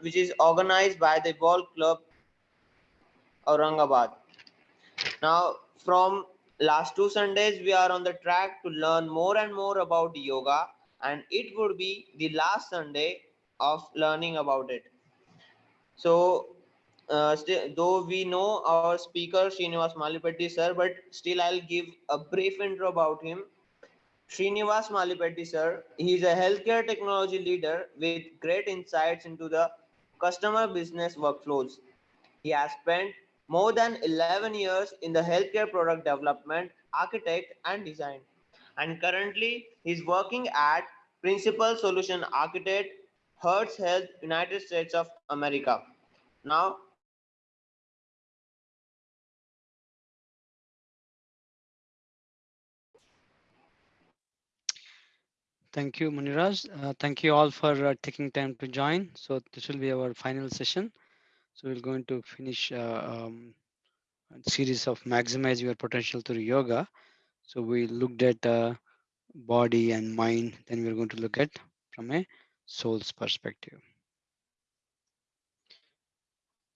which is organized by the Ball Club Aurangabad. Now, from last two Sundays, we are on the track to learn more and more about yoga, and it would be the last Sunday of learning about it. So, uh, though we know our speaker Srinivas Malipatti sir, but still I'll give a brief intro about him. Srinivas Malipatti sir, he is a healthcare technology leader with great insights into the customer business workflows. He has spent more than 11 years in the healthcare product development, architect and design. And currently he's working at Principal Solution Architect, Hearst Health, United States of America. Now, Thank you, Muniraj. Uh, thank you all for uh, taking time to join. So this will be our final session. So we're going to finish uh, um, a series of maximize your potential through yoga. So we looked at uh, body and mind. Then we're going to look at from a soul's perspective.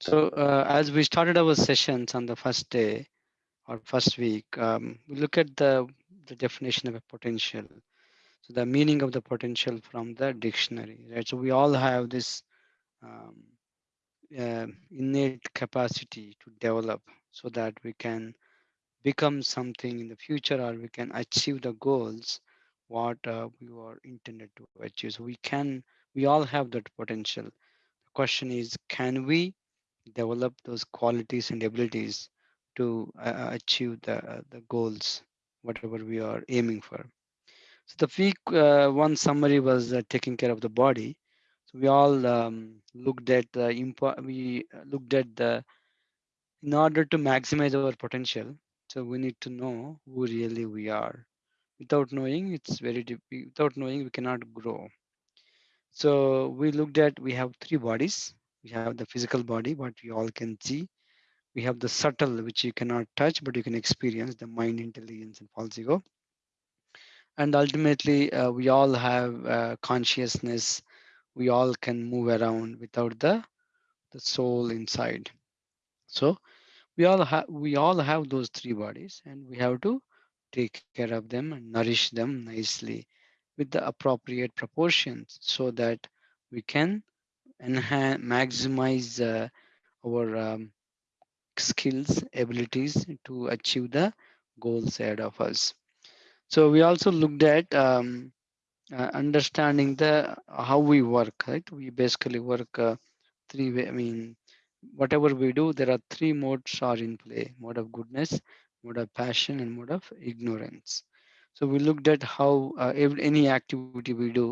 So uh, as we started our sessions on the first day or first week, um, we look at the, the definition of a potential. So the meaning of the potential from the dictionary, right? So we all have this um, uh, innate capacity to develop so that we can become something in the future or we can achieve the goals what uh, we are intended to achieve. So we can, we all have that potential. The question is, can we develop those qualities and abilities to uh, achieve the, uh, the goals, whatever we are aiming for. So the week uh, one summary was uh, taking care of the body. So we all um, looked at the impo we looked at the in order to maximize our potential. So we need to know who really we are. Without knowing, it's very deep. Without knowing, we cannot grow. So we looked at we have three bodies we have the physical body what we all can see we have the subtle which you cannot touch but you can experience the mind intelligence and false ego and ultimately uh, we all have uh, consciousness we all can move around without the the soul inside so we all have we all have those three bodies and we have to take care of them and nourish them nicely with the appropriate proportions so that we can enhance, maximize uh, our um, skills, abilities to achieve the goals ahead of us. So we also looked at um, uh, understanding the how we work. Right, we basically work uh, three way. I mean, whatever we do, there are three modes are in play: mode of goodness, mode of passion, and mode of ignorance. So we looked at how uh, every, any activity we do,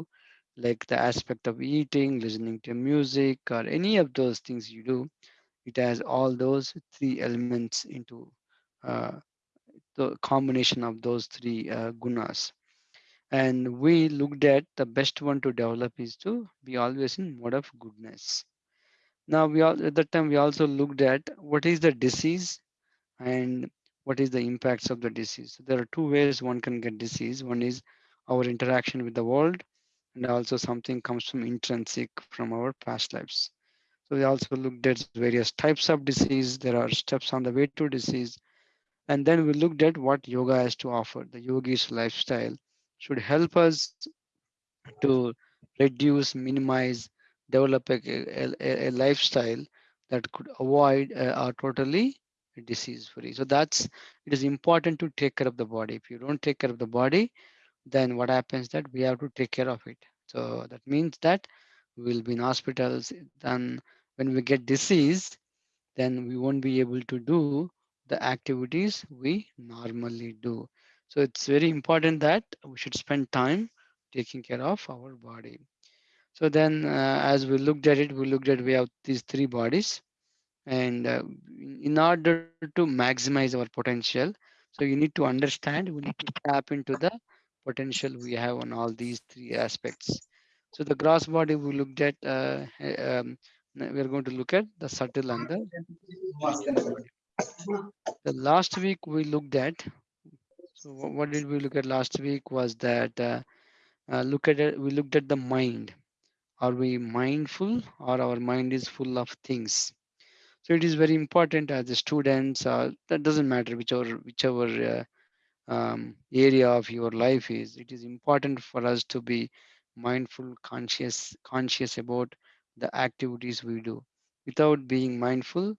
like the aspect of eating, listening to music, or any of those things you do, it has all those three elements into uh, the combination of those three uh, gunas. And we looked at the best one to develop is to be always in mode of goodness. Now we all at that time we also looked at what is the disease and what is the impacts of the disease. There are two ways one can get disease. One is our interaction with the world and also something comes from intrinsic from our past lives. So we also looked at various types of disease. There are steps on the way to disease. And then we looked at what yoga has to offer. The yogi's lifestyle should help us to reduce, minimize, develop a, a, a lifestyle that could avoid uh, or totally disease free. So that's, it is important to take care of the body. If you don't take care of the body, then what happens that we have to take care of it. So that means that we'll be in hospitals. Then when we get disease, then we won't be able to do the activities we normally do. So it's very important that we should spend time taking care of our body. So then uh, as we looked at it, we looked at we have these three bodies and uh, in order to maximize our potential, so you need to understand, we need to tap into the potential we have on all these three aspects. So the gross body we looked at, uh, um, we're going to look at the subtle and the the last week we looked at so what did we look at last week was that uh, uh, look at it we looked at the mind Are we mindful or our mind is full of things? So it is very important as the students, uh, that doesn't matter whichever, whichever uh, um, area of your life is, it is important for us to be mindful, conscious, conscious about the activities we do. Without being mindful,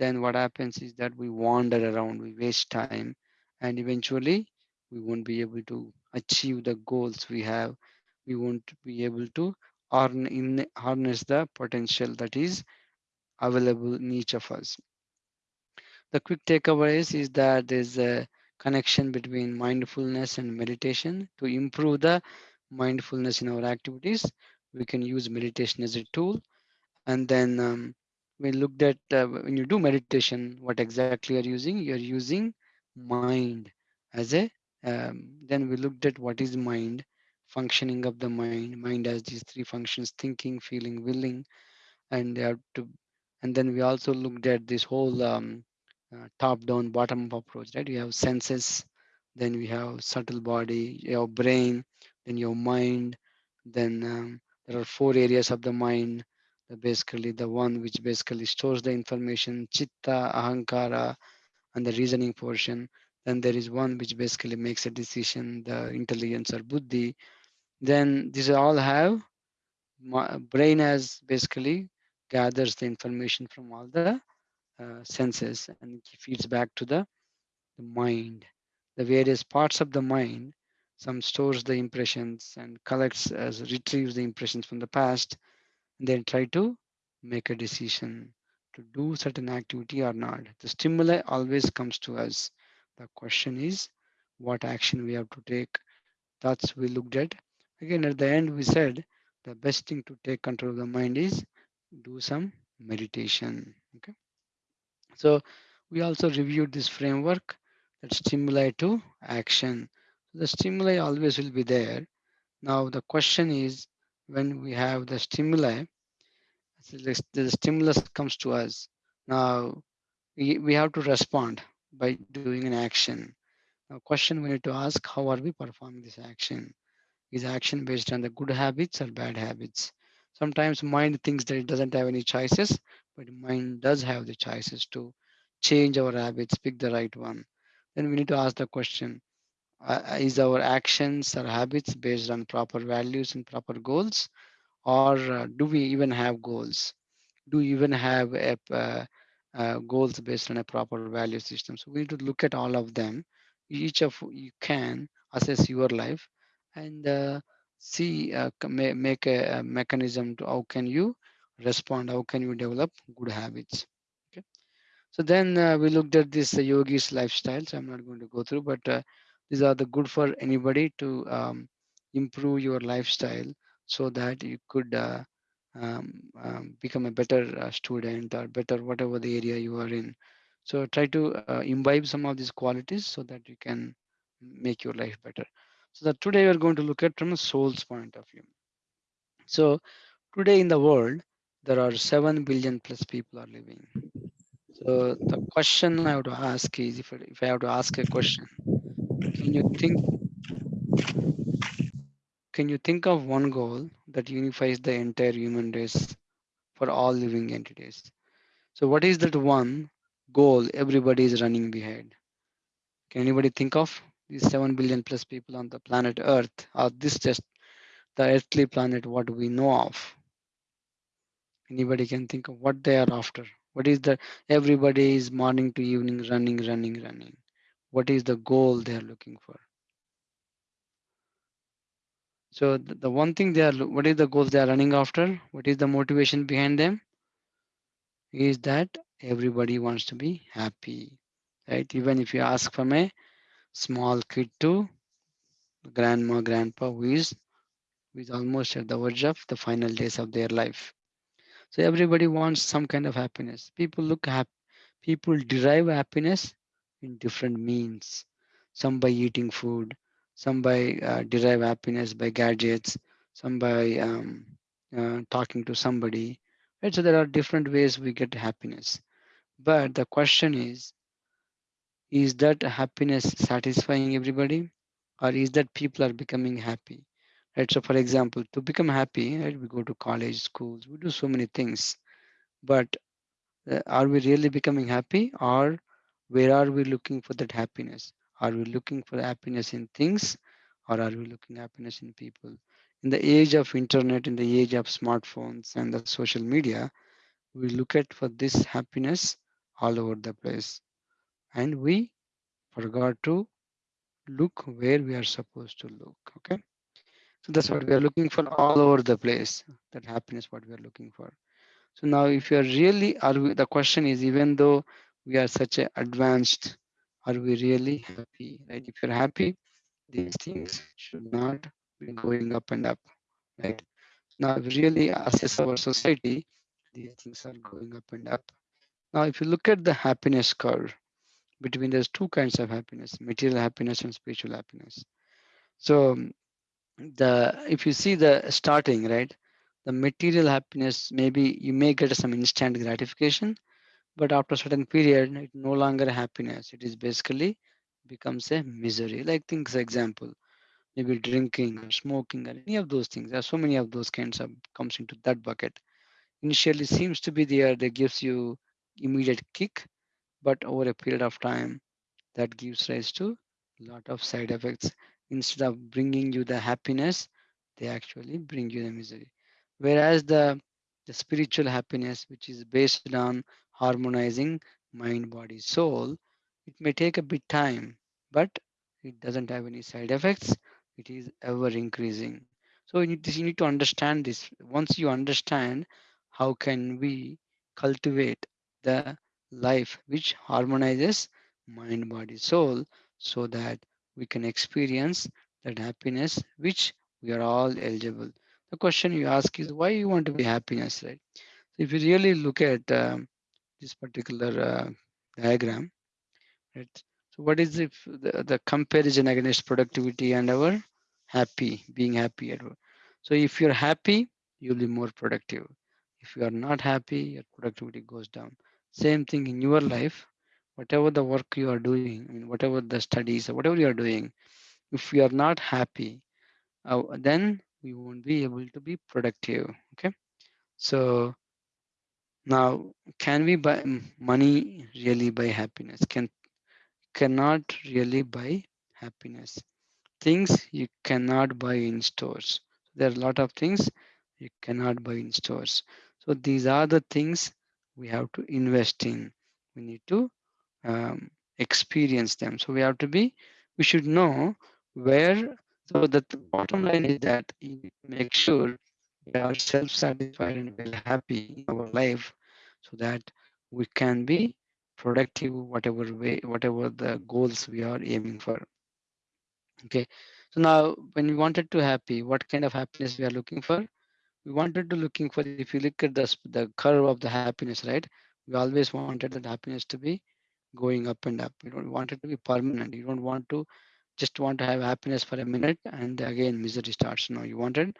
then what happens is that we wander around, we waste time, and eventually we won't be able to achieve the goals we have. We won't be able to harness the potential that is available in each of us. The quick takeaways is that there's a connection between mindfulness and meditation. To improve the mindfulness in our activities, we can use meditation as a tool. And then um, we looked at uh, when you do meditation, what exactly you're using? You're using mind as a. Um, then we looked at what is mind, functioning of the mind. Mind has these three functions: thinking, feeling, willing and they have to and then we also looked at this whole um, uh, top down bottom up approach right you have senses then we have subtle body your brain then your mind then um, there are four areas of the mind basically the one which basically stores the information chitta ahankara and the reasoning portion. Then there is one which basically makes a decision the intelligence or buddhi. Then these all have brain has basically gathers the information from all the uh, senses and feeds back to the, the mind. The various parts of the mind some stores the impressions and collects as retrieves the impressions from the past then try to make a decision to do certain activity or not the stimuli always comes to us the question is what action we have to take that's we looked at. Again, at the end, we said the best thing to take control of the mind is do some meditation. Okay. So we also reviewed this framework that stimuli to action. The stimuli always will be there. Now the question is when we have the stimuli, the, stimulus comes to us. Now we, we have to respond by doing an action. Now question we need to ask, how are we performing this action? is action based on the good habits or bad habits. Sometimes mind thinks that it doesn't have any choices, but mind does have the choices to change our habits, pick the right one. Then we need to ask the question, uh, uh, is our actions or habits based on proper values and proper goals? Or uh, do we even have goals? Do we even have a, uh, uh, goals based on a proper value system? So we need to look at all of them. Each of you can assess your life and uh, see make a, mechanism to how can you respond how can you develop good habits okay so then we looked at this yogis lifestyles i'm not going to go through but these are the good for anybody to um, improve your lifestyle so that you could uh, um, um, become a better uh, student or better whatever the area you are in so try to imbibe some of these qualities so that you can make your life better so that today we're going to look at from a soul's point of view. So today in the world, there are 7 billion plus people are living. So the question I have to ask is, if if I have to ask a question, can you think, can you think of one goal that unifies the entire human race for all living entities? So what is that one goal everybody is running behind? Can anybody think of these 7 billion plus people on the planet Earth? Or this just the earthly planet, what we know of? Anybody can think of what they are after. What is the, everybody is morning to evening running, running, running. What is the goal they are looking for? So the, the one thing they are, what is the goals they are running after? What is the motivation behind them? Is that everybody wants to be happy, right? Even if you ask from a small kid to grandma, grandpa who is, who is almost at the verge of the final days of their life. So everybody wants some kind of happiness. People look happy. People derive happiness in different means. Some by eating food, some by uh, derive happiness by gadgets, some by um, uh, talking to somebody. Right? So there are different ways we get happiness. But the question is, is that happiness satisfying everybody? Or is that people are becoming happy? right? So, for example, to become happy, right, we go to college, schools, we do so many things, but uh, are we really becoming happy, or where are we looking for that happiness? Are we looking for happiness in things, or are we looking happiness in people? In the age of internet, in the age of smartphones and the social media, we look at for this happiness all over the place, and we forgot to look where we are supposed to look. Okay So that's what we are looking for all over the place. That happiness, what we are looking for. So now, if you are really, are we, the question is, even though we are such a advanced, are we really happy? Right? If you're happy, these things should not be going up and up. Right? Now, if we really assess our society, these things are going up and up. Now, if you look at the happiness curve, between there's two kinds of happiness: material happiness and spiritual happiness. So the if you see the starting right the material happiness maybe you may get some instant gratification but after a certain period it no longer happiness it is basically becomes a misery like things example maybe drinking or smoking or any of those things there are so many of those kinds of comes into that bucket initially seems to be there that gives you immediate kick but over a period of time that gives rise to a lot of side effects. Instead of bringing you the happiness, they actually bring you the misery. Whereas the, the spiritual happiness, which is based on harmonizing mind, body, soul, it may take a bit time, but it doesn't have any side effects. It is ever increasing. So you need, to, you need to understand this. Once you understand how can we cultivate the life which harmonizes mind, body, soul, so that we can experience that happiness which we are all eligible. The question you ask is why you want to be happiness, right? So if you really look at um, this particular uh, diagram, right? So what is the, the, the comparison against productivity and our happy, being happy at work? So if you're happy, you'll be more productive. If you are not happy, your productivity goes down. Same thing in your life whatever the work you are doing, I mean, whatever the studies or whatever you are doing, if you are not happy, uh, then we won't be able to be productive. Okay. So now, can we buy money really buy happiness? Can cannot really buy happiness. Things you cannot buy in stores. There are a lot of things you cannot buy in stores. So these are the things we have to invest in. We need to um, experience them. So we have to be, we should know where. So the bottom line is that you make sure we are self-satisfied and we're happy in our life, so that we can be productive, whatever way, whatever the goals we are aiming for. Okay. So now, when we wanted to happy, what kind of happiness we are looking for? We wanted to looking for. If you look at the the curve of the happiness, right? We always wanted that happiness to be going up and up. You don't want it to be permanent. You don't want to just want to have happiness for a minute and again misery starts. No, you wanted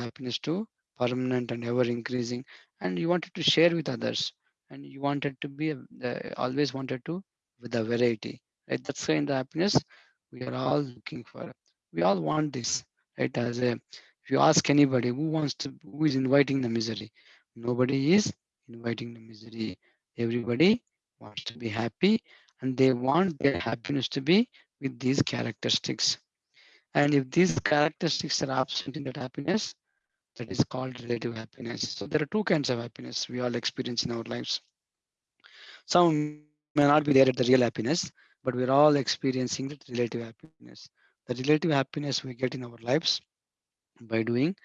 happiness to permanent and ever increasing, and you wanted to share with others, and you wanted to be uh, always wanted to with a variety. Right? That's kind of happiness we are all looking for. We all want this, right? As a if you ask anybody who wants to, who is inviting the misery, nobody is inviting the misery. Everybody wants to be happy and they want their happiness to be with these characteristics. And if these characteristics are absent in that happiness, that is called relative happiness. So there are two kinds of happiness we all experience in our lives. Some may not be there at the real happiness, but we're all experiencing the relative happiness. The relative happiness we get in our lives by doing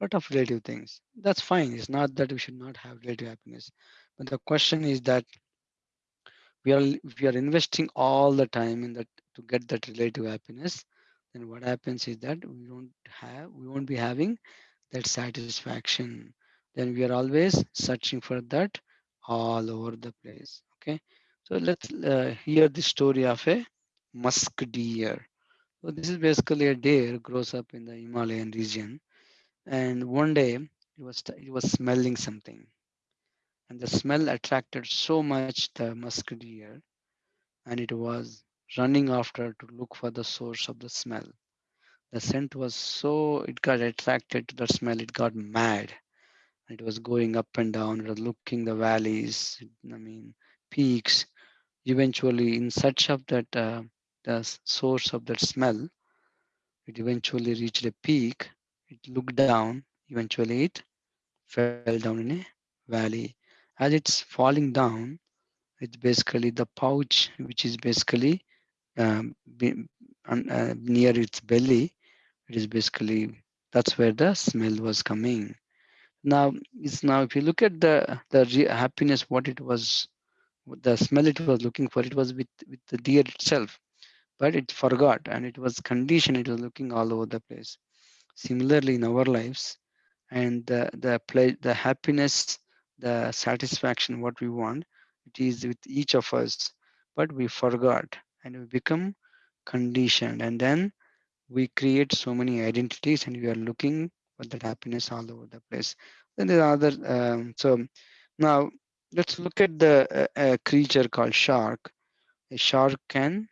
a lot of relative things. That's fine. It's not that we should not have relative happiness. But the question is that we are we are investing all the time in that to get that relative happiness then what happens is that we don't have we won't be having that satisfaction then we are always searching for that all over the place okay so let's uh, hear the story of a musk deer so this is basically a deer grows up in the himalayan region and one day it was it was smelling something and the smell attracted so much the musk deer and it was running after to look for the source of the smell. The scent was so it got attracted to the smell it got mad. It was going up and down it was looking the valleys i mean peaks. Eventually in search of that uh, the source of that smell it eventually reached a peak. It looked down. Eventually it fell down in a valley. As it's falling down it's basically the pouch which is basically um, be, uh, near its belly it is basically that's where the smell was coming. Now it's now if you look at the the happiness what it was the smell it was looking for it was with with the deer itself. But it forgot and it was conditioned it was looking all over the place. Similarly in our lives and the the play the happiness the satisfaction what we want it is with each of us. But we forgot and we become conditioned. And then we create so many identities and we are looking for that happiness all over the place. Then there are other um, so now let's look at the uh, creature called shark. A shark can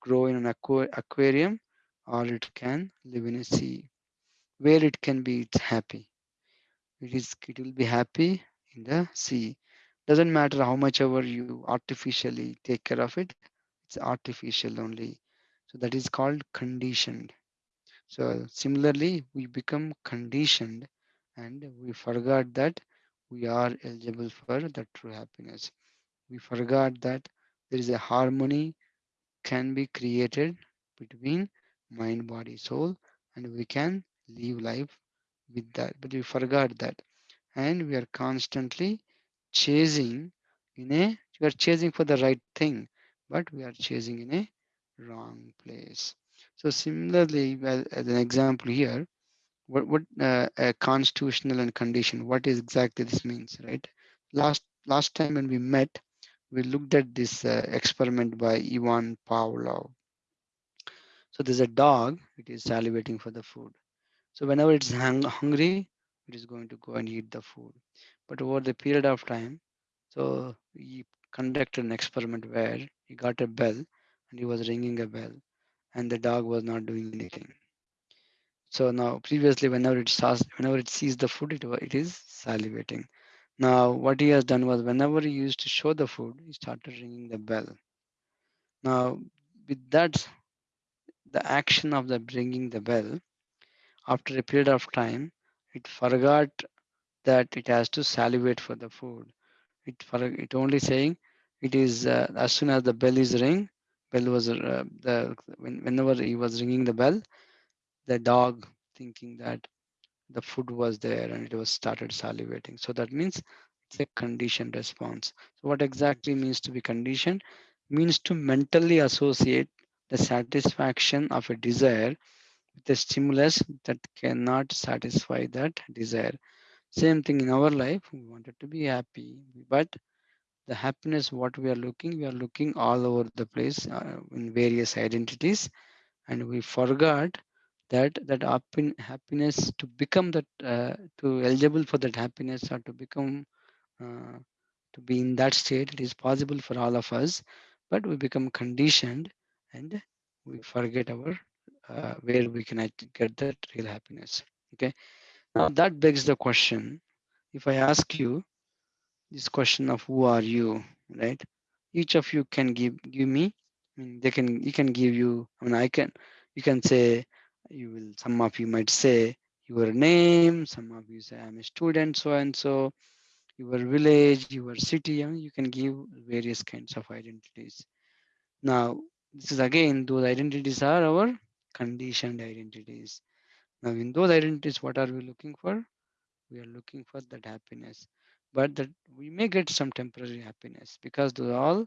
grow in an aqua aquarium or it can live in a sea where it can be it's happy. It is it will be happy in the sea. Doesn't matter how much ever you artificially take care of it it's artificial only. So that is called conditioned so similarly we become conditioned and we forgot that we are eligible for the true happiness. We forgot that there is a harmony can be created between mind body soul and we can live life with that. But we forgot that. And we are constantly chasing in a we are chasing for the right thing but we are chasing in a wrong place so similarly as, an example here what what uh, a constitutional and condition what is exactly this means right? Last last time when we met we looked at this uh, experiment by Ivan Pavlov. So there's a dog it is salivating for the food. So whenever it's hung hungry it is going to go and eat the food. But over the period of time so he conducted an experiment where he got a bell and he was ringing a bell and the dog was not doing anything so now previously whenever it saws, whenever it sees the food, it, it is salivating. Now what he has done was whenever he used to show the food, he started ringing the bell. Now with that, the action of the ringing the bell, after a period of time, it forgot that it has to salivate for the food. It for it only saying it is uh, as soon as the bell is ring, bell was uh, the when, whenever he was ringing the bell, the dog thinking that the food was there and it was started salivating. So that means it's a conditioned response. So what exactly means to be conditioned? Means to mentally associate the satisfaction of a desire with a stimulus that cannot satisfy that desire. Same thing in our life, we wanted to be happy, but the happiness what we are looking, we are looking all over the place uh, in various identities. And we forgot that that happiness to become that uh, to eligible for that happiness or to become uh, to be in that state it is possible for all of us. But we become conditioned and we forget our uh, where we can get that real happiness. Okay? Now that begs the question if i ask you this question of who are you right? Each of you can give give me I mean, they can you can give you i mean i can you can say you will some of you might say your name some of you say i'm a student so and so your village your city mean, you can give various kinds of identities. Now this is again those identities are our conditioned identities. Now in those identities what are we looking for? We are looking for that happiness but that we may get some temporary happiness because those are all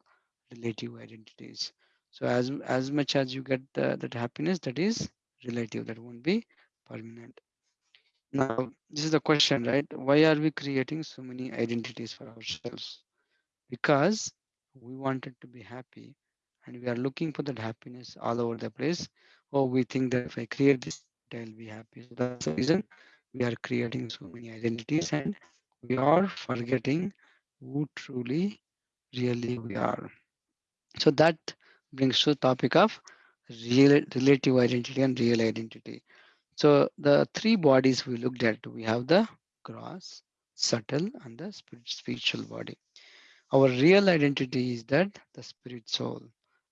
relative identities. So as as much as you get the, that happiness that is relative that won't be permanent. Now this is the question right? Why are we creating so many identities for ourselves? Because we wanted to be happy and we are looking for that happiness all over the place. Or we think that if i create this i'll be happy. So that's the reason we are creating so many identities and we are forgetting who truly really we are so that brings to the topic of real relative identity and real identity So the three bodies we looked at, we have the gross, subtle, and the spirit, spiritual body. Our real identity is that the spirit soul.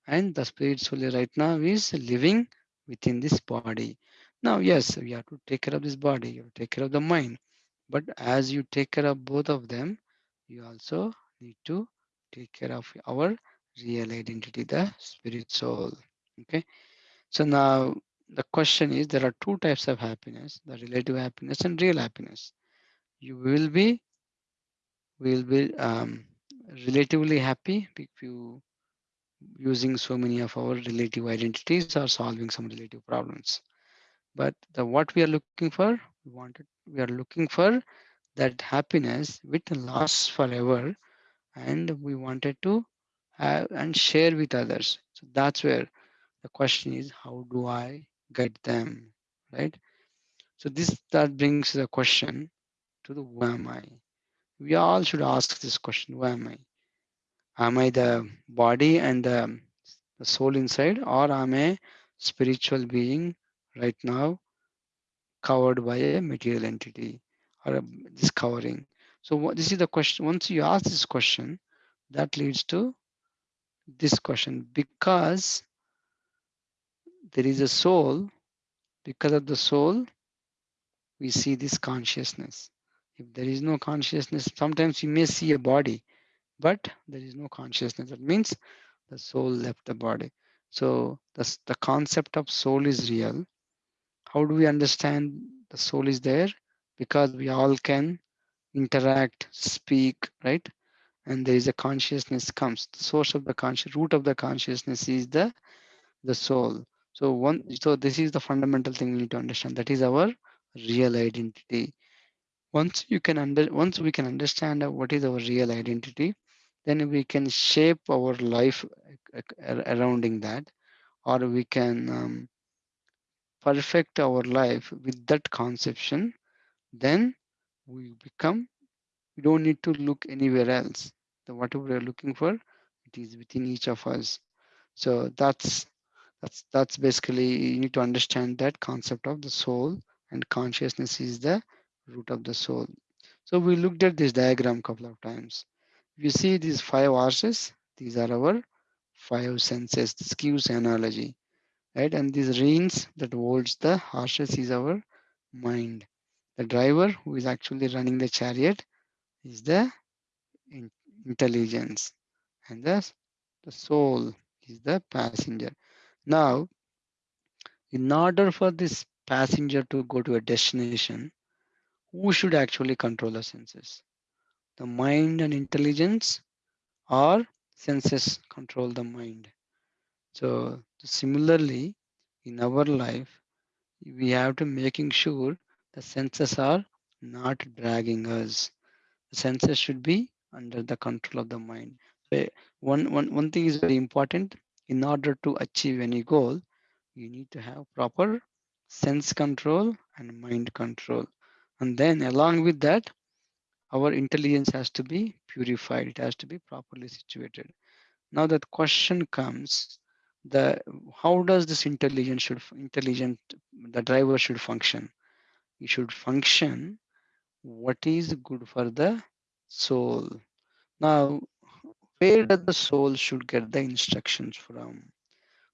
And the spirit soul right now is living within this body. Now, yes, we have to take care of this body, you take care of the mind. But as you take care of both of them, you also need to take care of our real identity, the spirit soul. Okay. So now the question is there are two types of happiness, the relative happiness and real happiness. You will be will be um, relatively happy if you using so many of our relative identities or solving some relative problems. But the what we are looking for, we wanted we are looking for that happiness which lasts forever and we wanted to have and share with others. So that's where the question is how do I get them? Right? So this that brings the question to the who am I? We all should ask this question, who am I? Am I the body and the, the soul inside, or am I spiritual being right now covered by a material entity or a, this covering? So what, this is the question. Once you ask this question, that leads to this question because there is a soul. Because of the soul, we see this consciousness. If there is no consciousness, sometimes you may see a body, but there is no consciousness. That means the soul left the body. So the, the concept of soul is real. How do we understand the soul is there? Because we all can interact, speak, right? And there is a consciousness comes. The source of the conscious root of the consciousness is the the soul. So one so this is the fundamental thing we need to understand. That is our real identity. Once you can under once we can understand uh, what is our real identity, then we can shape our life uh, uh, surrounding that or we can um, perfect our life with that conception then we become we don't need to look anywhere else. The whatever we're looking for it is within each of us. So that's that's that's basically you need to understand that concept of the soul and consciousness is the root of the soul. So we looked at this diagram a couple of times. You see these five horses these are our five senses this gives analogy right? And these reins that holds the horses is our mind. The driver who is actually running the chariot is the in intelligence. And the, the soul is the passenger. Now in order for this passenger to go to a destination who should actually control the senses? The mind and intelligence or senses control the mind so similarly in our life we have to making sure the senses are not dragging us. The senses should be under the control of the mind. One, one, one thing is very important. In order to achieve any goal you need to have proper sense control and mind control. And then along with that our intelligence has to be purified. It has to be properly situated. Now that question comes the how does this intelligence should intelligent the driver should function? It should function what is good for the soul. Now where does the soul should get the instructions from?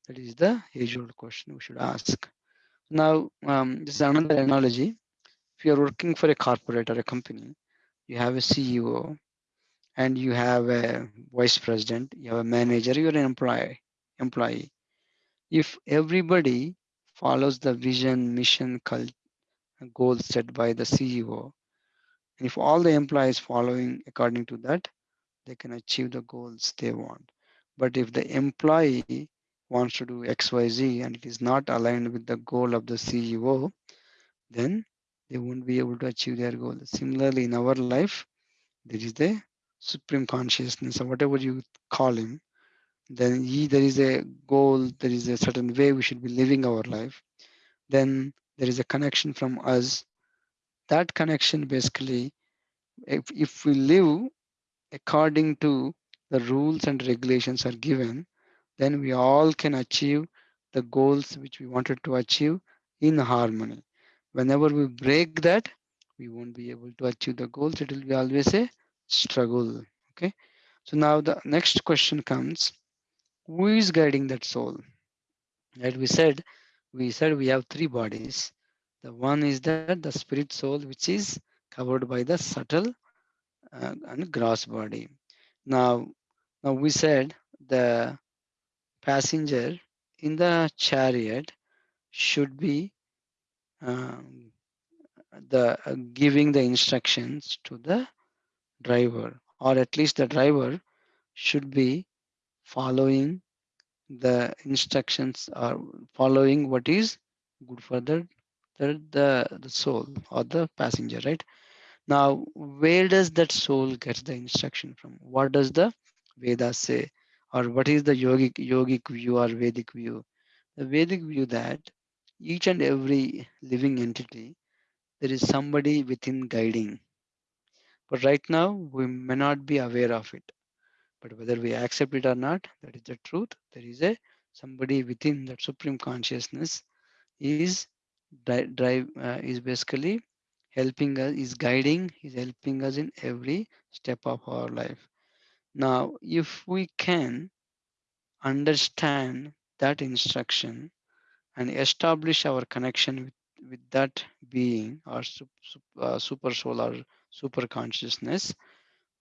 That is the age old question we should ask. Now um, this is another analogy. If you are working for a corporate or a company you have a ceo and you have a vice president you have a manager you're an employee employee if everybody follows the vision, mission, goals set by the CEO, and if all the employees following according to that, they can achieve the goals they want. But if the employee wants to do XYZ and it is not aligned with the goal of the CEO, then they won't be able to achieve their goal. Similarly, in our life, there is the supreme consciousness or whatever you call him then he, there is a goal, there is a certain way we should be living our life, then there is a connection from us. That connection basically, if, if we live according to the rules and regulations are given, then we all can achieve the goals which we wanted to achieve in harmony. Whenever we break that, we won't be able to achieve the goals. It will be always a struggle. Okay. So now the next question comes who is guiding that soul? Right? We said we said we have three bodies. The one is that the spirit soul, which is covered by the subtle uh, and gross body. Now, now we said the passenger in the chariot should be um, the uh, giving the instructions to the driver, or at least the driver should be following the instructions or following what is good for the the, the, the soul or the passenger, right? Now, where does that soul get the instruction from? What does the Vedas say? Or what is the yogic yogic view or Vedic view? The Vedic view that each and every living entity, there is somebody within guiding. But right now, we may not be aware of it. But whether we accept it or not, that is the truth. There is a somebody within that supreme consciousness is drive uh, is basically helping us, is guiding, is helping us in every step of our life. Now, if we can understand that instruction and establish our connection with, with that being or uh, super soul or super consciousness,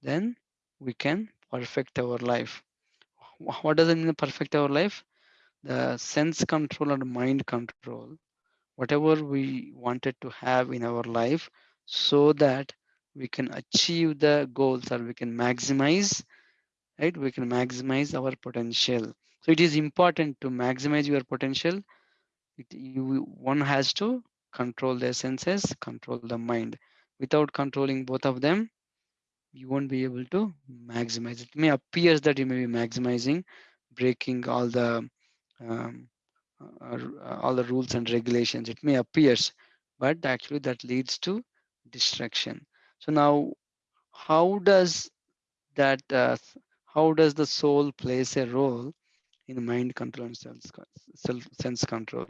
then we can perfect our life. What does it mean perfect our life? The sense control and mind control. Whatever we wanted to have in our life so that we can achieve the goals or we can maximize right? We can maximize our potential. So it is important to maximize your potential. It, you, one has to control their senses control the mind. Without controlling both of them you won't be able to maximize it. May appears that you may be maximizing breaking all the um, uh, all the rules and regulations. It may appears but actually that leads to destruction. so now how does that uh, how does the soul plays a role in mind control and self sense control?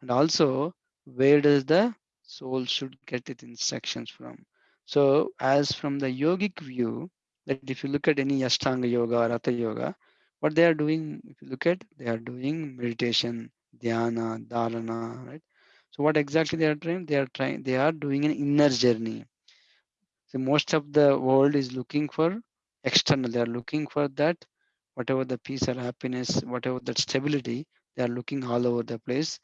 And also where does the soul should get its instructions from so as from the yogic view that if you look at any ashtanga yoga or hatha yoga what they are doing if you look at they are doing meditation dhyana, dharana, right? So what exactly they are trying? They are trying, they are doing an inner journey. So most of the world is looking for external. They are looking for that, whatever the peace or happiness, whatever that stability, they are looking all over the place.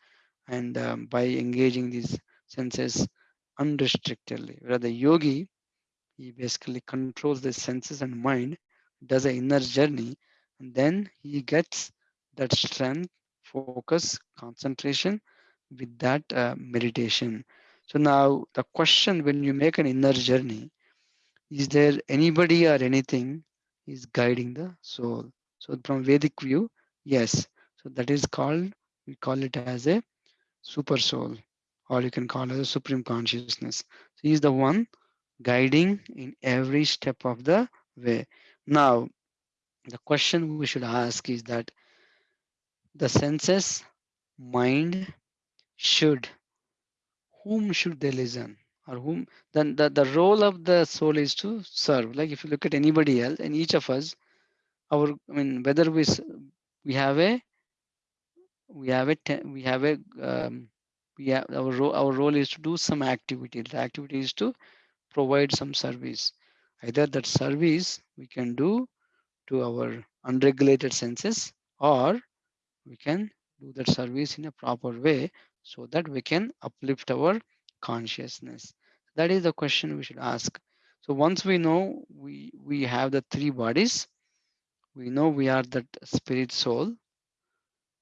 And um, by engaging these senses unrestrictedly, where the yogi, he basically controls the senses and mind, does an inner journey, and then he gets that strength focus, concentration with that uh, meditation. So now the question when you make an inner journey, is there anybody or anything is guiding the soul? So from Vedic view, yes. So that is called, we call it as a super soul, or you can call it a supreme consciousness. So he is the one guiding in every step of the way. Now, the question we should ask is that the senses, mind should, whom should they listen? Or whom, then the, the role of the soul is to serve. Like if you look at anybody else and each of us, our, I mean, whether we, we have a, we have a, we have a, um, we have our role, our role is to do some activity. The activity is to provide some service. Either that service we can do to our unregulated senses or we can do that service in a proper way so that we can uplift our consciousness that is the question we should ask so once we know we we have the three bodies we know we are that spirit soul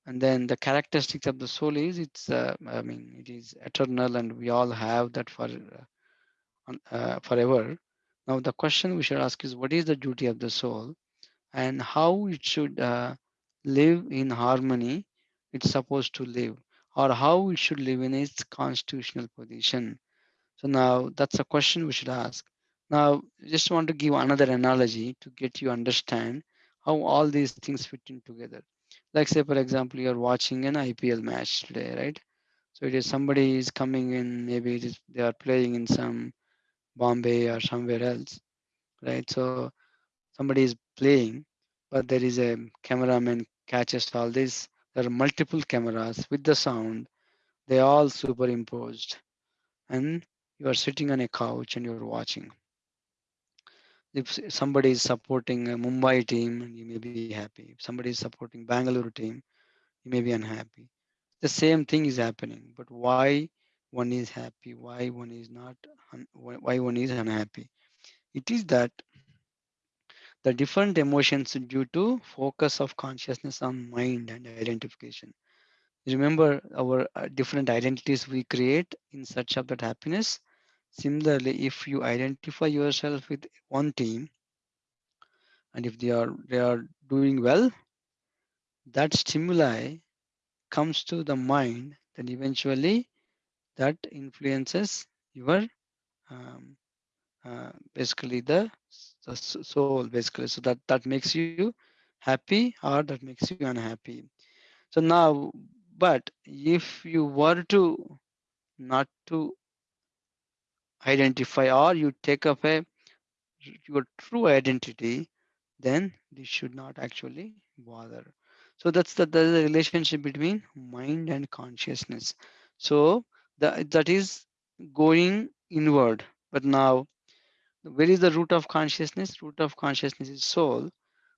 and then the characteristics of the soul is it's uh, i mean it is eternal and we all have that for uh, uh, forever. Now the question we should ask is what is the duty of the soul and how it should uh, live in harmony it's supposed to live or how it should live in its constitutional position. So now that's a question we should ask. Now just want to give another analogy to get you understand how all these things fit in together like say for example you're watching an ipl match today right So it is somebody is coming in, maybe it is, they are playing in some Bombay or somewhere else, right? So somebody is playing, but there is a cameraman catches all this. There are multiple cameras with the sound. They all superimposed, and you are sitting on a couch and you're watching. If somebody is supporting a Mumbai team, you may be happy. If somebody is supporting Bangalore team, you may be unhappy. The same thing is happening, but why one is happy, why one is not, why one is unhappy? It is that the different emotions due to focus of consciousness on mind and identification. Remember our uh, different identities we create in search of that happiness. Similarly, if you identify yourself with one team, and if they are they are doing well, that stimuli comes to the mind, then eventually that influences your um, uh, basically the, the soul basically. So that that makes you happy or that makes you unhappy. So now but if you were to not to identify or you take up a your true identity then this should not actually bother. So that's the, the relationship between mind and consciousness. So the, that is going inward. But now where is the root of consciousness? Root of consciousness is soul.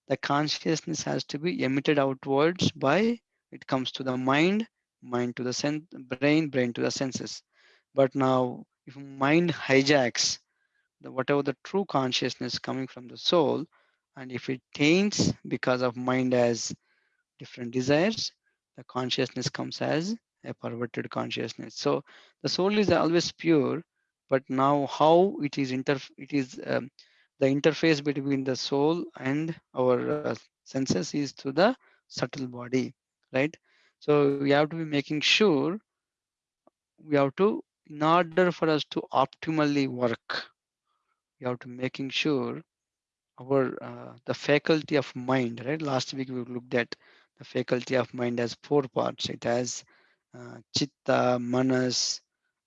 The consciousness has to be emitted outwards by it comes to the mind mind to the brain brain to the senses. But now if mind hijacks the whatever the true consciousness coming from the soul and if it taints because of mind as different desires the consciousness comes as a perverted consciousness. So the soul is always pure but now how it is inter it is um, the interface between the soul and our uh, senses is through the subtle body right? So we have to be making sure we have to in order for us to optimally work we have to making sure our uh, the faculty of mind right? Last week we looked at the faculty of mind as four parts. It has uh, chitta manas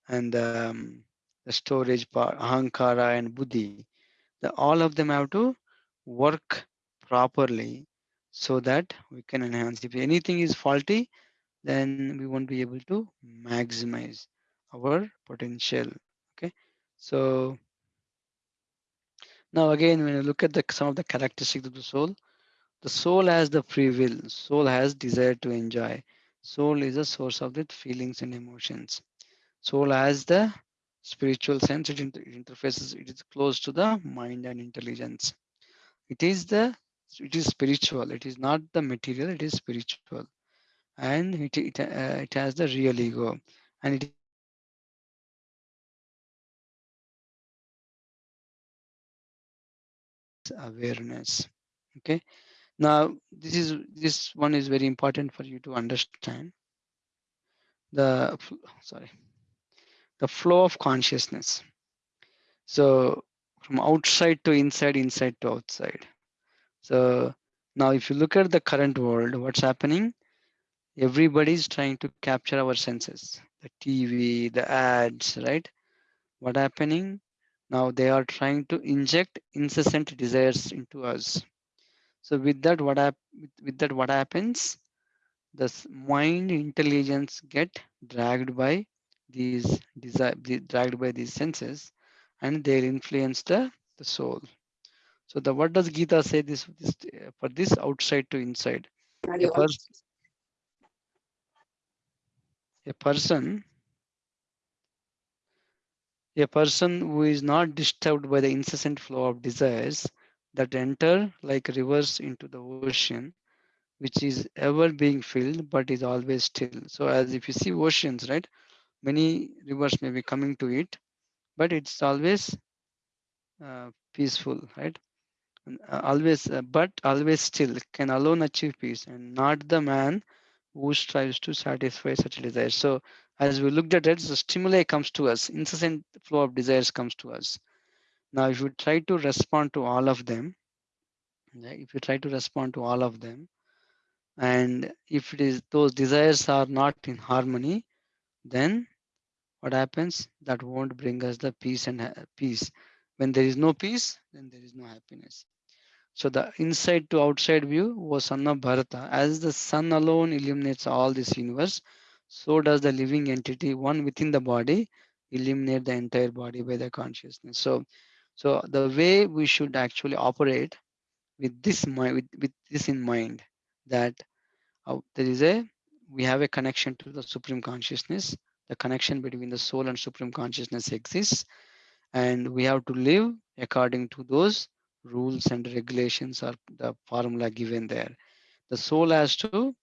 and um, the storage part ahankara and buddhi. The, all of them have to work properly so that we can enhance. If anything is faulty then we won't be able to maximize our potential okay? So now again when you look at the some of the characteristics of the soul the soul has the free will. Soul has desire to enjoy. Soul is a source of the feelings and emotions. Soul has the spiritual sense. It, inter- interfaces it is close to the mind and intelligence. It is the it is spiritual. It is not the material. It is spiritual. And it it, uh, it has the real ego. And it awareness okay? Now this is this one is very important for you to understand. The sorry the flow of consciousness. So from outside to inside inside to outside. So now if you look at the current world what's happening? Everybody is trying to capture our senses. The tv the ads right? What happening now they are trying to inject incessant desires into us. So with that what with, that what happens? The mind intelligence get dragged by these desire dragged by these senses and they influence the, the soul. So the what does gita say this, this for this outside to inside? A, pers- a person a person who is not disturbed by the incessant flow of desires that enter like rivers into the ocean which is ever being filled but is always still. So as if you see oceans right many rivers may be coming to it but it's always uh, peaceful right? Uh, always uh, but always still can alone achieve peace and not the man who strives to satisfy such desires. So as we looked at it the stimuli comes to us incessant flow of desires comes to us now if you try to respond to all of them if you try to respond to all of them and if it is those desires are not in harmony then what happens? That won't bring us the peace and ha- peace. When there is no peace, then there is no happiness. So the inside to outside view was son of Bharata. As the sun alone illuminates all this universe, so does the living entity, one within the body, eliminate the entire body by the consciousness. So, so the way we should actually operate with this mind, with, with this in mind, that uh, there is a we have a connection to the supreme consciousness. The connection between the soul and supreme consciousness exists, and we have to live according to those rules and regulations or the formula given there. The soul has to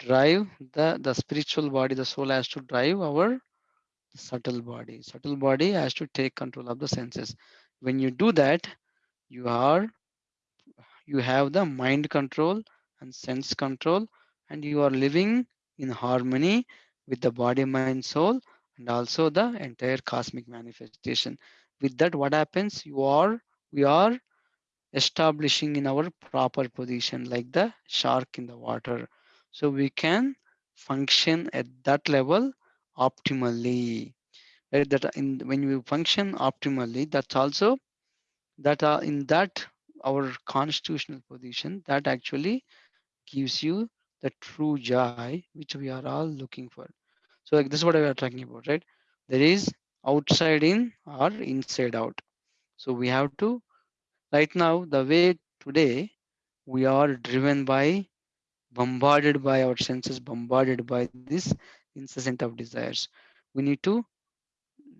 drive the, the spiritual body, the soul has to drive our subtle body. Subtle body has to take control of the senses. When you do that, you are you have the mind control and sense control, and you are living in harmony with the body, mind, soul, and also the entire cosmic manifestation. With that, what happens? You are we are establishing in our proper position like the shark in the water so we can function at that level optimally. Right that in when we function optimally that's also that are in that our constitutional position that actually gives you the true joy which we are all looking for. So like this is what we are talking about right? There is outside in or inside out. So we have to right now the way today we are driven by bombarded by our senses bombarded by this incessant of desires. We need to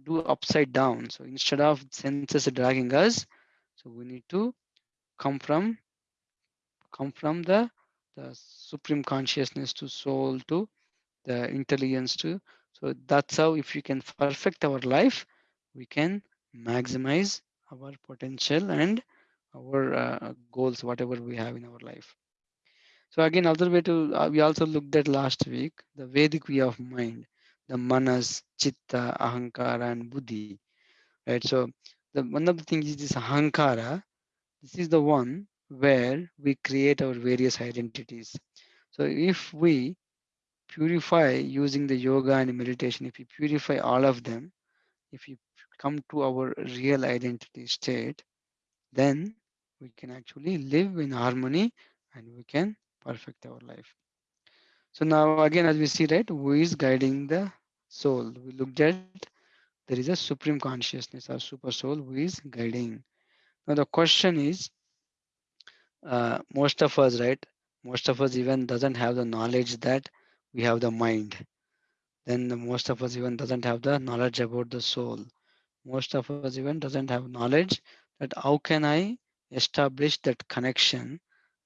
do upside down. So instead of senses dragging us so we need to come from come from the the supreme consciousness to soul to the intelligence to so that's how if we can perfect our life we can maximize our potential and our uh, goals whatever we have in our life so again other way to uh, we also looked at last week the vedic way of mind the manas chitta ahankara and buddhi right? So the one of the things is this ahankara. This is the one where we create our various identities. So if we purify using the yoga and meditation if we purify all of them if you come to our real identity state then we can actually live in harmony and we can perfect our life. So now again, as we see, right, who is guiding the soul? We looked at there is a supreme consciousness or super soul who is guiding. Now the question is, uh, most of us, right? Most of us even doesn't have the knowledge that we have the mind. Then the most of us even doesn't have the knowledge about the soul. Most of us even doesn't have knowledge that how can I establish that connection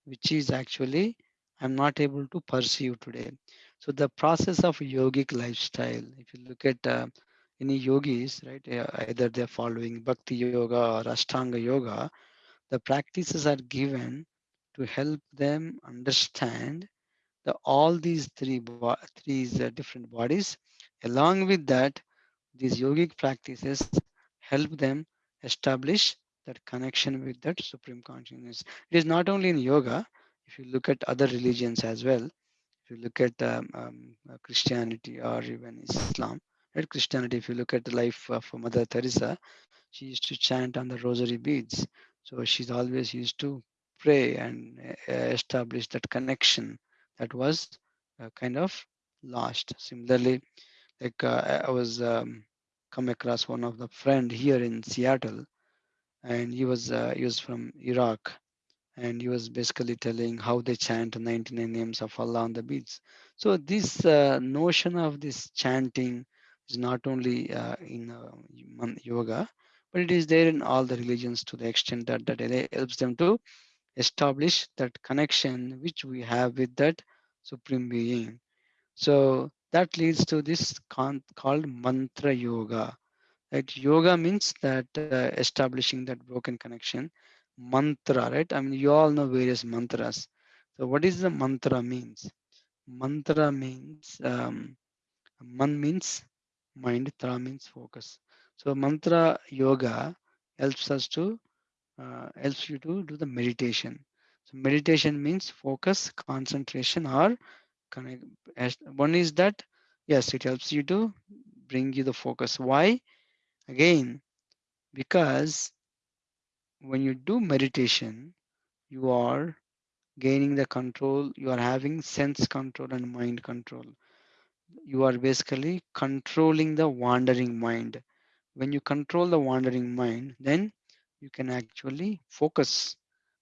which is actually I'm not able to perceive today. So the process of yogic lifestyle, if you look at uh, any yogis, right, either they're following Bhakti Yoga or Ashtanga Yoga, the practices are given to help them understand the all these three three uh, different bodies. Along with that, these yogic practices help them establish that connection with that supreme consciousness. It is not only in yoga, if you look at other religions as well, if you look at um, um, Christianity or even Islam, right? Christianity, if you look at the life of Mother Teresa, she used to chant on the rosary beads. So she's always used to pray and uh, establish that connection that was uh, kind of lost. Similarly, like uh, I was um, come across one of the friend here in Seattle, and he was uh, he was from Iraq, and he was basically telling how they chant 99 names of Allah on the beads. So this uh, notion of this chanting is not only uh, in uh, yoga, but it is there in all the religions to the extent that that helps them to establish that connection which we have with that supreme being. So that leads to this called mantra yoga. Right? Yoga means that uh, establishing that broken connection. Mantra, right? I mean, you all know various mantras. So what is the mantra means? Mantra means, um, man means mind, tra means focus. So mantra yoga helps us to, uh, helps you to do the meditation. So meditation means focus, concentration or connect. One is that yes, it helps you to bring you the focus. Why? Again, because when you do meditation, you are gaining the control, you are having sense control and mind control. You are basically controlling the wandering mind. When you control the wandering mind, then you can actually focus.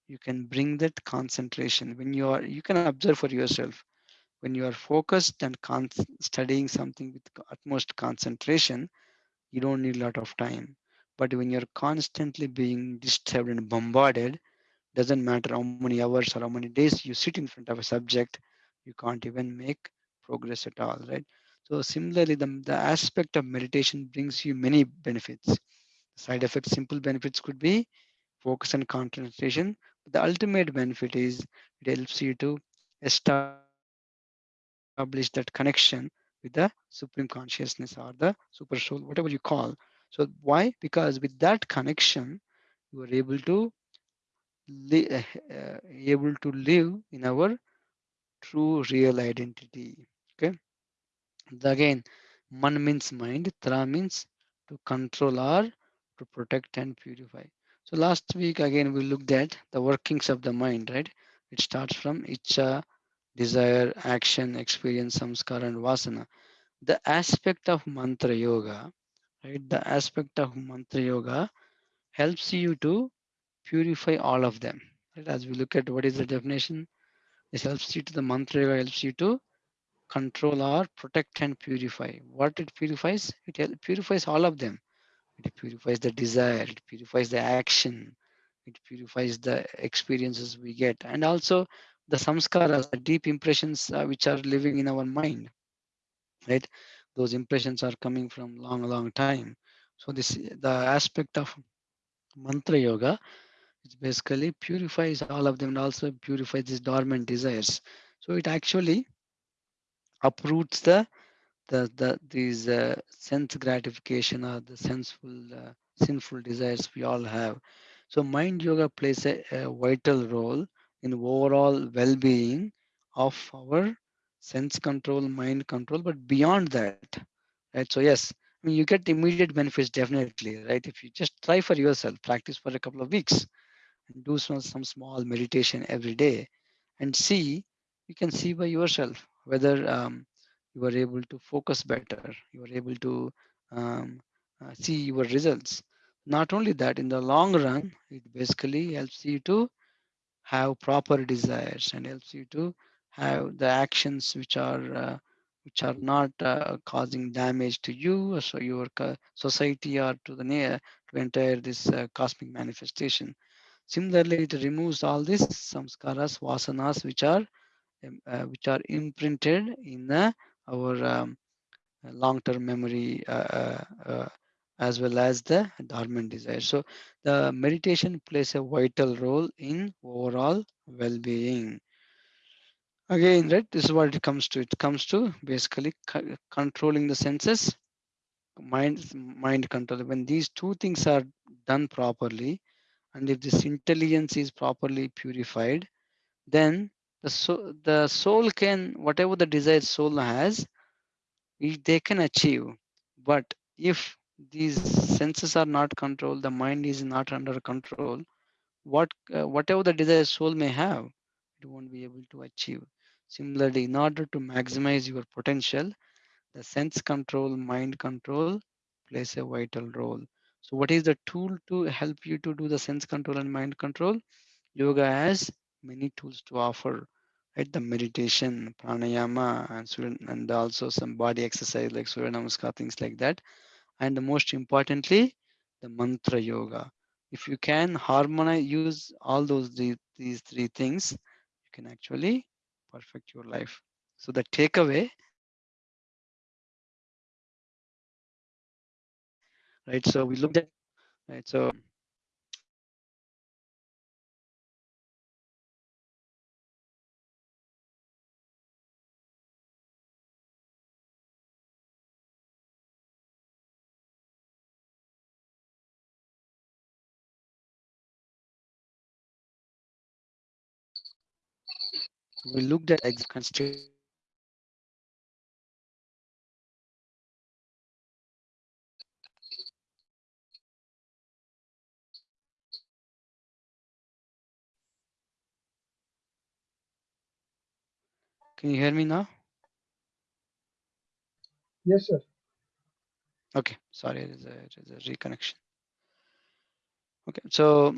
You can bring that concentration. When you are, you can observe for yourself. When you are focused and studying something with utmost concentration, you don't need a lot of time. But when you're constantly being disturbed and bombarded, doesn't matter how many hours or how many days you sit in front of a subject, you can't even make progress at all, right? So similarly, the, the aspect of meditation brings you many benefits. Side effects, simple benefits could be focus and concentration. The ultimate benefit is it helps you to establish that connection with the supreme consciousness or the super soul, whatever you call. So why? Because with that connection, you are able to li- uh, able to live in our true real identity. Okay. Again, man means mind, tra means to control or to protect and purify. So last week again we looked at the workings of the mind, right? It starts from icha, desire, action, experience, samskara, and vasana. The aspect of mantra yoga, right? The aspect of mantra yoga helps you to purify all of them. Right? As we look at what is the definition, this helps you to the mantra yoga helps you to control or protect and purify. What it purifies? It purifies all of them. It purifies the desire, it purifies the action, it purifies the experiences we get, and also the samskaras, the deep impressions uh, which are living in our mind, right? Those impressions are coming from long, long time. So this the aspect of mantra yoga it basically purifies all of them and also purifies these dormant desires. So it actually uproots the the, the these uh, sense gratification or the senseful uh, sinful desires we all have so mind yoga plays a, a vital role in overall well-being of our sense control mind control but beyond that right? So yes i mean you get immediate benefits definitely right? If you just try for yourself practice for a couple of weeks and do some, some small meditation every day and see you can see by yourself whether um, you are able to focus better you are able to um, uh, see your results. Not only that in the long run it basically helps you to have proper desires and helps you to have the actions which are uh, which are not uh, causing damage to you or so your society or to the near to entire this uh, cosmic manifestation Similarly, it removes all these samskaras, vasanas, which are um, uh, which are imprinted in uh, our um, long-term memory, uh, uh, as well as the dormant desire. So, the meditation plays a vital role in overall well-being. Again, right? This is what it comes to. It comes to basically co- controlling the senses, mind, mind control. When these two things are done properly, and if this intelligence is properly purified then the soul, the soul can whatever the desired soul has they can achieve but if these senses are not controlled the mind is not under control what uh, whatever the desire soul may have it won't be able to achieve similarly in order to maximize your potential the sense control mind control plays a vital role so what is the tool to help you to do the sense control and mind control Yoga has many tools to offer, right? The meditation, pranayama, and and also some body exercise like Surya Namaskar, things like that. And the most importantly, the mantra yoga. If you can harmonize, use all those these, these three things, you can actually perfect your life. So the takeaway, right? So we looked at, right? So we looked at constraints Can you hear me now? Yes, sir. Okay, sorry, it is a, it is a reconnection. Okay, so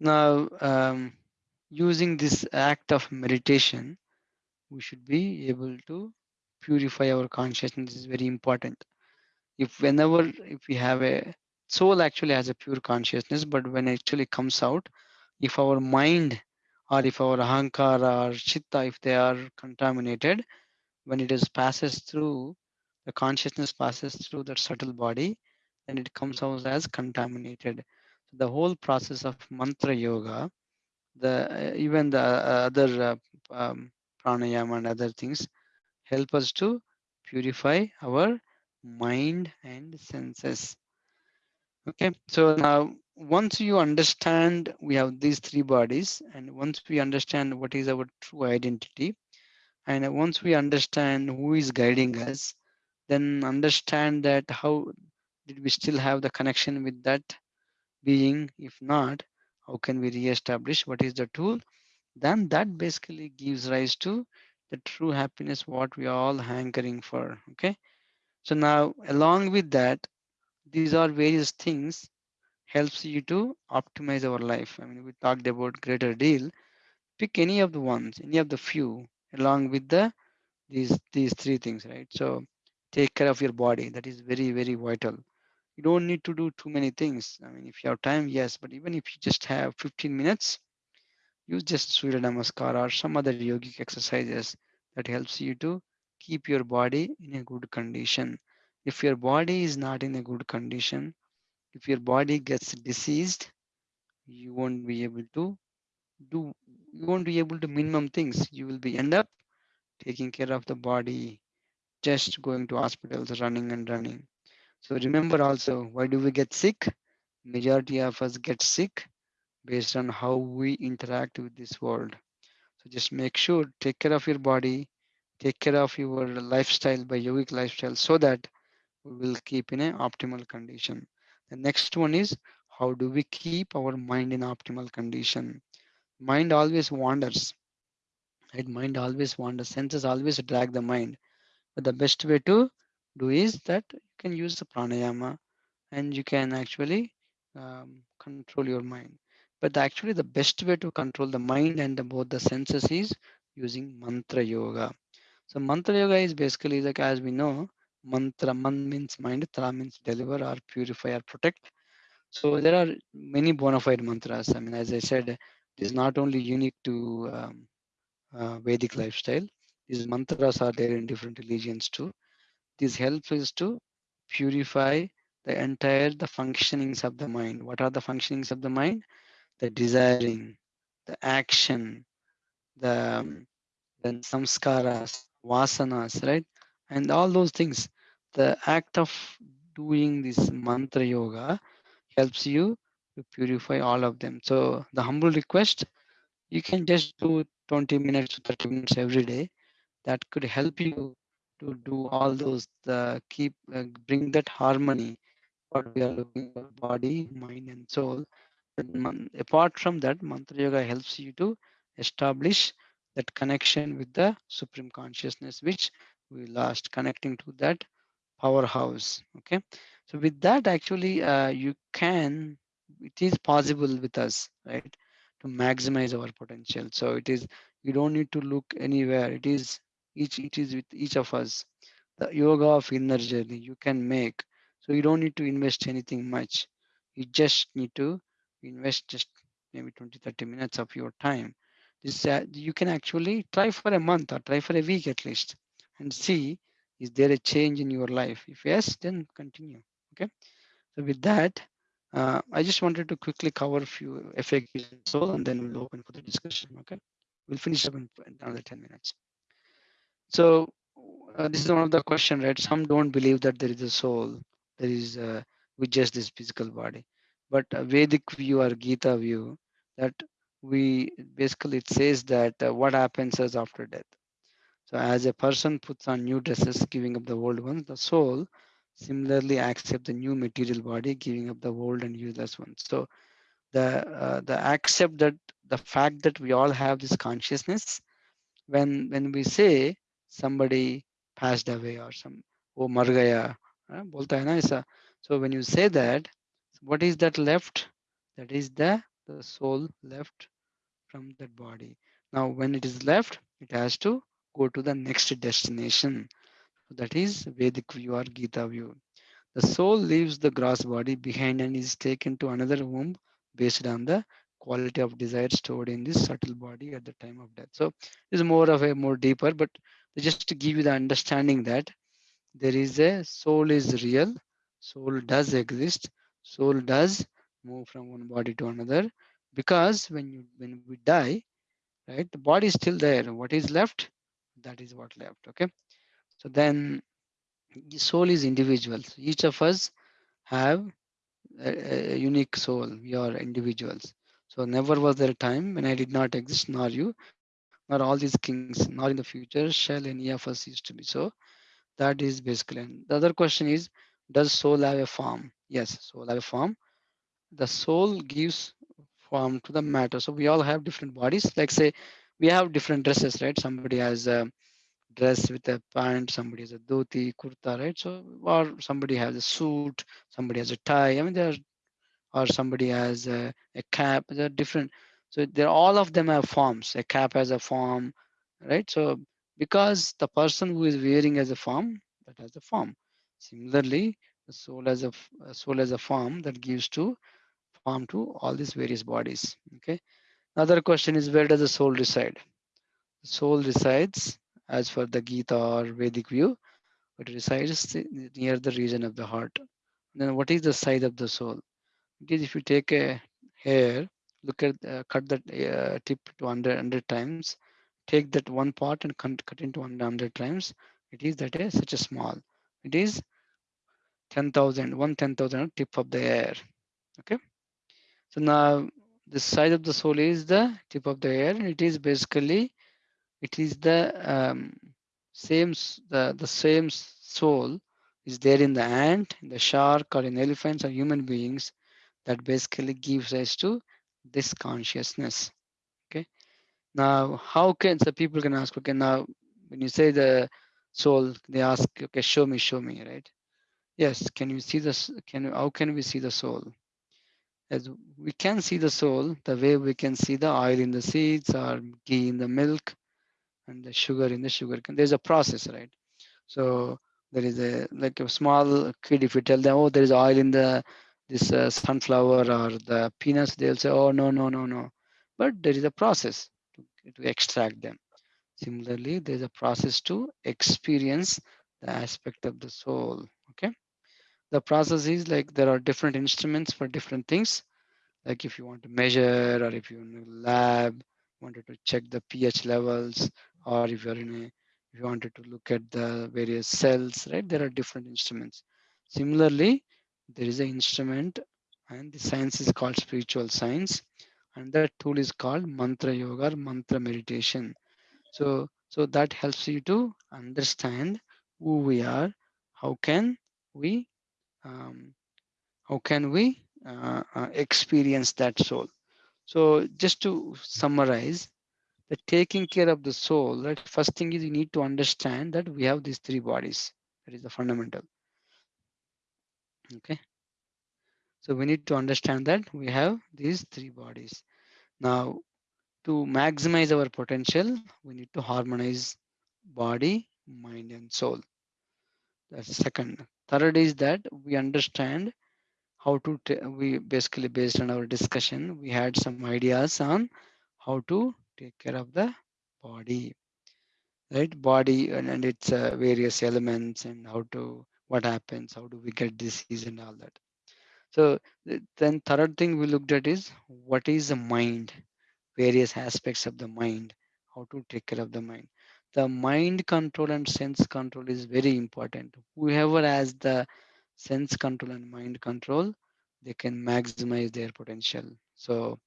now um, using this act of meditation, we should be able to purify our consciousness. This is very important. If whenever if we have a soul actually has a pure consciousness, but when it actually comes out, if our mind or if our ahankara or chitta, if they are contaminated, when it is passes through, the consciousness passes through that subtle body, then it comes out as contaminated. So The whole process of mantra yoga, the even the uh, other uh, um, pranayama and other things help us to purify our mind and senses. Okay, so now once you understand we have these three bodies, and once we understand what is our true identity, and once we understand who is guiding us, then understand that how did we still have the connection with that being? If not, how can we re-establish what is the tool? Then that basically gives rise to the true happiness, what we are all hankering for. Okay. So now along with that, these are various things helps you to optimize our life. I mean, we talked about greater deal. Pick any of the ones, any of the few, along with the these these three things, right? So take care of your body. That is very very vital. You don't need to do too many things. I mean, if you have time, yes, but even if you just have 15 minutes, use just Surya Namaskar or some other yogic exercises that helps you to keep your body in a good condition. If your body is not in a good condition, if your body gets diseased, you won't be able to do, you won't be able to minimum things. You will be end up taking care of the body, just going to hospitals, running and running. So remember also, why do we get sick? Majority of us get sick based on how we interact with this world. So just make sure, take care of your body, take care of your lifestyle by yogic lifestyle so that we will keep in an optimal condition. The next one is how do we keep our mind in optimal condition? Mind always wanders. Right? Mind always wanders. Senses always drag the mind. But the best way to do is that you can use the pranayama and you can actually um, control your mind. But actually the best way to control the mind and the, both the senses is using mantra yoga. So mantra yoga is basically like as we know, mantra man means mind, tra means deliver or purify or protect. So there are many bona fide mantras. I mean, as I said, it is not only unique to um, uh, Vedic lifestyle. These mantras are there in different religions too. This helps us to purify the entire the functionings of the mind. What are the functionings of the mind? The desiring, the action, the um, then samskaras, vasanas, right? And all those things. The act of doing this mantra yoga helps you to purify all of them. So the humble request, you can just do 20 minutes to 30 minutes every day. That could help you to do all those, uh, keep, uh, bring that harmony, what we are looking for body, mind and soul. And apart from that, mantra yoga helps you to establish that connection with the supreme consciousness, which we lost connecting to that powerhouse. Okay. So with that, actually, uh, you can, it is possible with us, right? To maximize our potential. So it is, you don't need to look anywhere. It is each, it is with each of us. The yoga of inner journey you can make. So you don't need to invest anything much. You just need to invest just maybe 20, 30 minutes of your time. This uh, you can actually try for a month or try for a week at least and see is there a change in your life? If yes, then continue. Okay. So with that, uh, I just wanted to quickly cover a few FAQs and and then we'll open for the discussion. Okay. We'll finish up in another 10 minutes. So uh, this is one of the question, right? Some don't believe that there is a soul. There is uh, with just this physical body. But a Vedic view or Gita view that we basically it says that uh, what happens is after death. So as a person puts on new dresses, giving up the old ones, the soul similarly accept the new material body, giving up the old and useless ones. So the uh, the accept that the fact that we all have this consciousness when when we say somebody passed away or some oh margaya eh, bolta hai na isa. So when you say that, what is that left? That is the, the soul left from that body. Now when it is left, it has to go to the next destination. So that is Vedic view or Gita view. The soul leaves the gross body behind and is taken to another womb based on the quality of desire stored in this subtle body at the time of death. So it's more of a more deeper, but just to give you the understanding that there is a soul is real, soul does exist, soul does move from one body to another because when you when we die, right, the body is still there. What is left? That is what left. Okay. So then the soul is individual. So each of us have a, a unique soul. We are individuals. So never was there a time when I did not exist, nor you, nor all these kings, nor in the future shall any of us used to be. So that is basically. And the other question is, does soul have a form? Yes, soul have a form. The soul gives form to the matter. So we all have different bodies. Like say, we have different dresses, right? Somebody has a dress with a pant, somebody has a dhoti, kurta, right? So or somebody has a suit, somebody has a tie. I mean, there are or somebody has a, a cap There are different so they're all of them have forms. A cap has a form right? So because the person who is wearing as a form that has a form. Similarly the soul has a, soul has a form that gives to form to all these various bodies okay? Another question is where does the soul reside? The soul resides as for the gita or vedic view it resides near the region of the heart. Then what is the size of the soul? Because if you take a hair, look at uh, cut that uh, tip to 100, 100 times, take that one part and cut, cut into 100 times, it is that is such a small. It is 10,000, one 10,000 tip of the air. Okay. So now the size of the soul is the tip of the air. And it is basically, it is the um, same, the, the same soul is there in the ant, in the shark or in elephants or human beings that basically gives rise to this consciousness okay? Now how can so people can ask okay now when you say the soul they ask okay show me show me right? Yes can you see this can you how can we see the soul? As we can see the soul the way we can see the oil in the seeds or ghee in the milk and the sugar in the sugar cane there's a process right? So there is a like a small kid if you tell them oh there is oil in the this uh, sunflower or the peanuts, they'll say, oh, no, no, no, no. But there is a process to, to extract them. Similarly, there's a process to experience the aspect of the soul. Okay. The process is like there are different instruments for different things. Like if you want to measure or if you're in a lab, wanted to check the pH levels, or if you're in a if you wanted to look at the various cells, right? There are different instruments. Similarly, there is an instrument and the science is called spiritual science. And that tool is called mantra yoga or mantra meditation. So so that helps you to understand who we are how can we um, how can we uh, uh, experience that soul. So just to summarize the taking care of the soul right first thing is you need to understand that we have these three bodies. That is the fundamental okay so we need to understand that we have these three bodies. Now, to maximize our potential, we need to harmonize body, mind, and soul. That's second. Third is that we understand how to, we basically based on our discussion, we had some ideas on how to take care of the body, right? Body and, and its uh, various elements and how to, what happens, how do we get disease and all that. So then third thing we looked at is what is the mind, various aspects of the mind, how to take care of the mind. The mind control and sense control is very important. Whoever has the sense control and mind control, they can maximize their potential. So,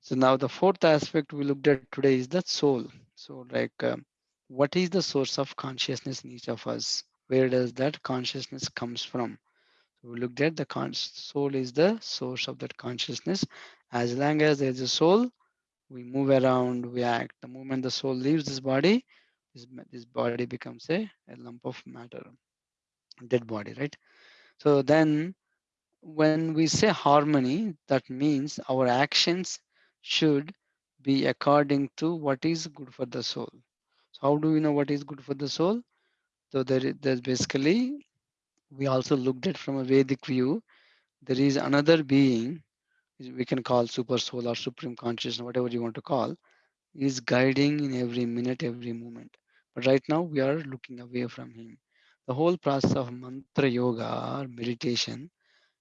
so now the fourth aspect we looked at today is the soul. So like, um, what is the source of consciousness in each of us? Where does that consciousness comes from? So we looked at the soul is the source of that consciousness. As long as there's a soul, we move around, we act. The moment the soul leaves this body, this, this body becomes a, a lump of matter, dead body, right? So then when we say harmony, that means our actions should be according to what is good for the soul. So how do we know what is good for the soul? So there, there's basically, we also looked at from a Vedic view, there is another being, we can call super soul or supreme consciousness, whatever you want to call, is guiding in every minute, every moment. But right now we are looking away from him. The whole process of mantra yoga or meditation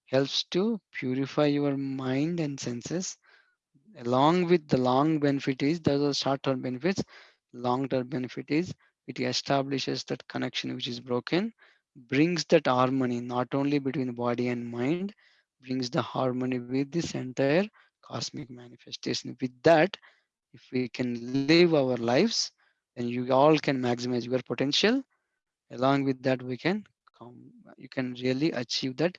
helps to purify your mind and senses. Along with the long benefit is, there's a short-term benefits. Long-term benefit is it establishes that connection which is broken, brings that harmony not only between body and mind, brings the harmony with this entire cosmic manifestation. With that, if we can live our lives, then you all can maximize your potential. Along with that, we can come, you can really achieve that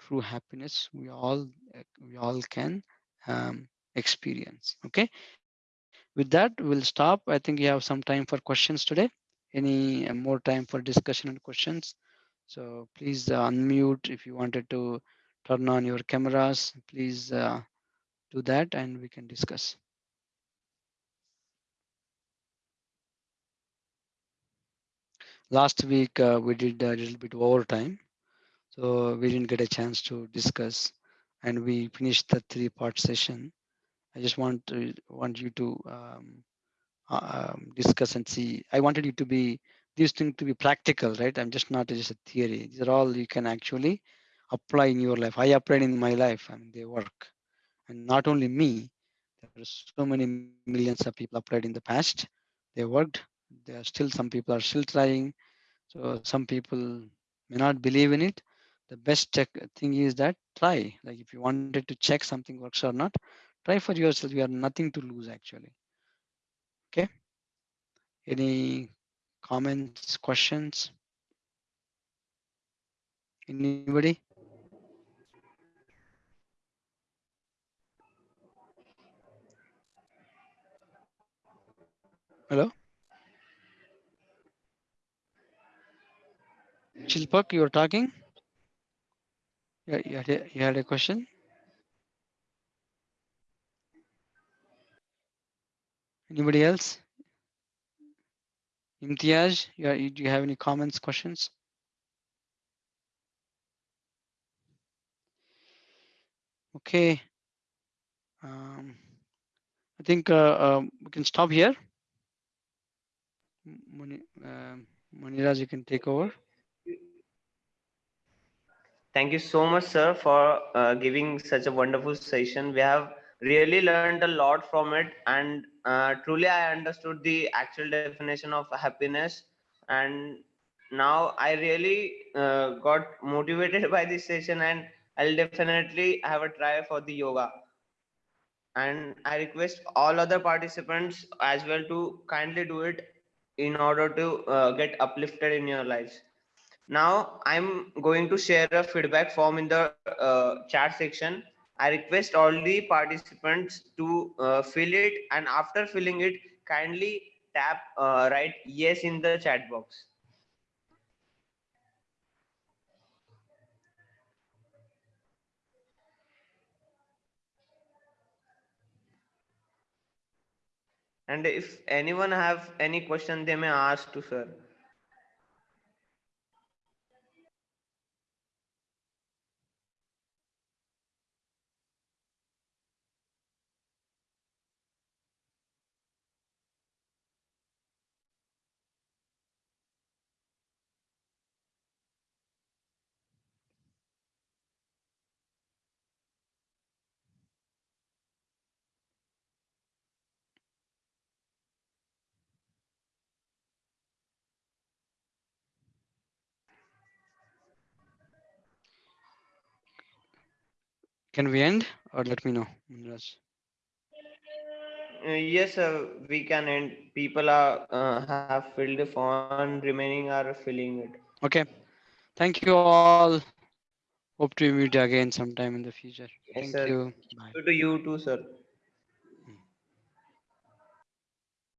true happiness we all we all can um, experience. Okay. With that, we'll stop. I think you have some time for questions today. Any uh, more time for discussion and questions? So please uh, unmute if you wanted to turn on your cameras. Please uh, do that and we can discuss. Last week uh, we did a little bit overtime, so we didn't get a chance to discuss, and we finished the three-part session. I just want to want you to um, uh, um, discuss and see. I wanted you to be these things to be practical, right? I'm just not just a theory. These are all you can actually apply in your life. I applied in my life, and they work. And not only me, there are so many millions of people applied in the past. They worked. There are still some people are still trying. So some people may not believe in it. The best check thing is that try. Like if you wanted to check something works or not, try for yourself. You have nothing to lose actually. Okay. Any comments, questions? Anybody? Hello? Chilpak, you were talking? Yeah, you had a question? Anybody else? Imtiaz, you, do you have any comments, questions? Okay. Um, I think uh, um, we can stop here. Mani, uh, Maniraj, you can take over. Thank you so much, sir, for uh, giving such a wonderful session. We have really learned a lot from it, and uh, truly, I understood the actual definition of happiness. And now I really uh, got motivated by this session, and I'll definitely have a try for the yoga. And I request all other participants as well to kindly do it in order to uh, get uplifted in your lives. Now I'm going to share a feedback form in the uh, chat section. I request all the participants to uh, fill it and after filling it, kindly tap uh, write yes in the chat box. And if anyone have any question, they may ask to sir. Can we end or let me know, Munraj? Uh, yes, uh, we can end. People are uh, have filled the form, remaining are filling it. Okay. Thank you all. Hope to meet again sometime in the future. Yes, Thank sir. you. Bye. To you too, sir.